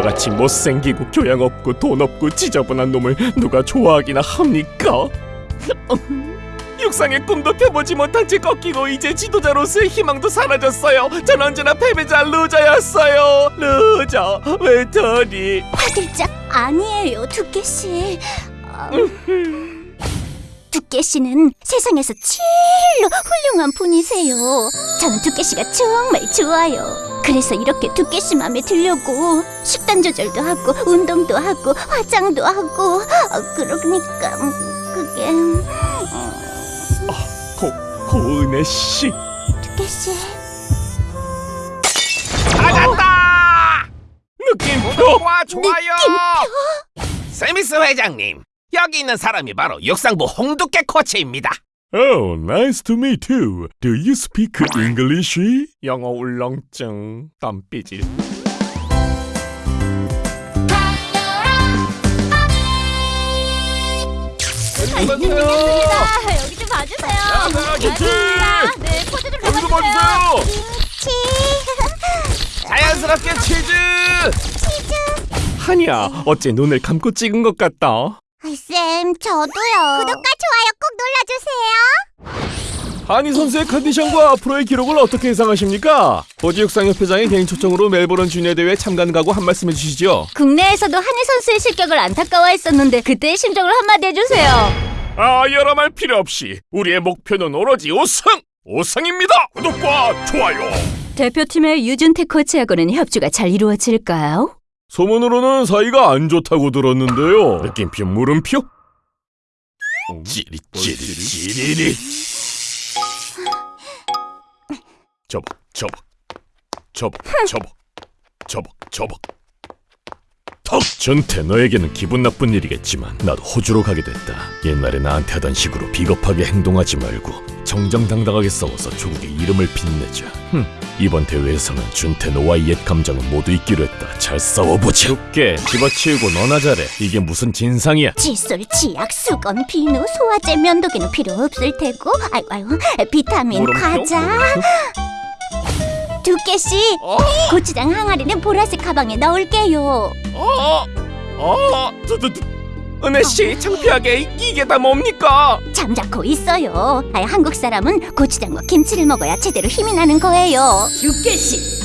나같이 못생기고 교양 없고 돈 없고 지저분한 놈을 누가 좋아하기나 합니까? 육상의 꿈도 펴보지 못한 채 꺾이고 이제 지도자로서의 희망도 사라졌어요. 전 언제나 패배자 루저였어요. 루저 외톨이. 화들짝 아니에요, 두께 씨. 음, 두께 씨는 세상에서 제일로 훌륭한 분이세요. 저는 두께 씨가 정말 좋아요. 그래서 이렇게 두께 씨 마음에 들려고 식단 조절도 하고 운동도 하고 화장도 하고 어, 그러니까 음, 그게 음, 고 고은혜 씨. 두께 씨. 찾았다! 느낌표. 구독과 좋아요! 세미스 회장님, 여기 있는 사람이 바로 육상부 홍두깨 코치입니다. Oh, nice to meet you. Do you speak English? 영어 울렁증, 땀삐질. 아, 여기 좀 봐주세요. 야, 김치! 아, 네, 포즈 좀 여기도 잡아주세요. 봐주세요. 김치. 자연스럽게 치즈! 한이야, 어째 눈을 감고 찍은 것 같다. 쌤, 저도요. 구독과 좋아요 꼭 눌러주세요. 한이 선수의 컨디션과 앞으로의 기록을 어떻게 예상하십니까? 호지육 상협회장의 개인 초청으로 멜버른 주니어 대회에 참가하는 각오 한 말씀 해주시죠. 국내에서도 한희 선수의 실격을 안타까워했었는데 그때의 심정을 한마디 해주세요. 아, 여러 말 필요 없이 우리의 목표는 오로지 우승! 우승입니다! 구독과 좋아요! 대표팀의 유준태 코치하고는 협조가 잘 이루어질까요? 소문으로는 사이가 안 좋다고 들었는데요. 느낌표 물음표? 찌릿찌릿 찌릿 저벅 저벅 저벅 저벅 저벅 저벅 턱! 전태 너에게는 기분 나쁜 일이겠지만 나도 호주로 가게 됐다. 옛날에 나한테 하던 식으로 비겁하게 행동하지 말고 정정당당하게 싸워서 조국의 이름을 빛내자. 흠, 이번 대회에서는 준태 너와의 옛 감정은 모두 잊기로 했다. 잘 싸워보자. 죽게 집어치우고 너나 잘해. 이게 무슨 진상이야? 칫솔, 치약, 수건, 비누, 소화제, 면도기는 필요 없을 테고. 아이고 아이고 비타민? 과자? 두께씨 어? 고추장 항아리는 보라색 가방에 넣을게요. 어? 어? 저, 저, 저, 은혜씨 창피하게 이- 이게 다 뭡니까? 잠자코 있어요. 아, 한국 사람은 고추장과 김치를 먹어야 제대로 힘이 나는 거예요. 두께씨.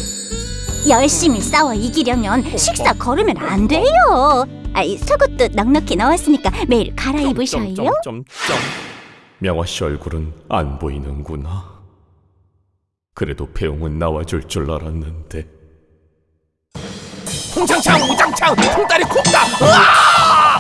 열심히 싸워 이기려면 식사 거르면 안 돼요. 아이 속옷도 넉넉히 넣었으니까 매일 갈아입으셔요. 점점점점. 명화씨 얼굴은 안 보이는구나 그래도 배웅은 나와줄 줄 알았는데 홍창창 우장창 통다리 콩다! 으아!